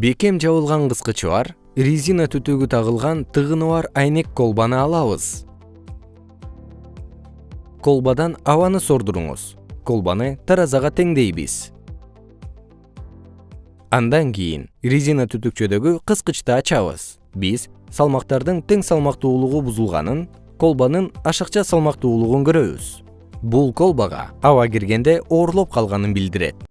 бекем жабылган кыскычы бар резина түтүгү тагылган тыгыны бар айнек колбаны алабыз. Колбадан абаны сордуруңуз. Колбаны таразага теңдейбиз. Андан кийин резина түтүкчөдөгү кыскычты ачабыз. Биз салмактардын тең салмактуулугу бузулганын колбанын ашыкча салмактуулугун көрөбүз. Бул колбага аба киргенде оорлоп калганын билдирет.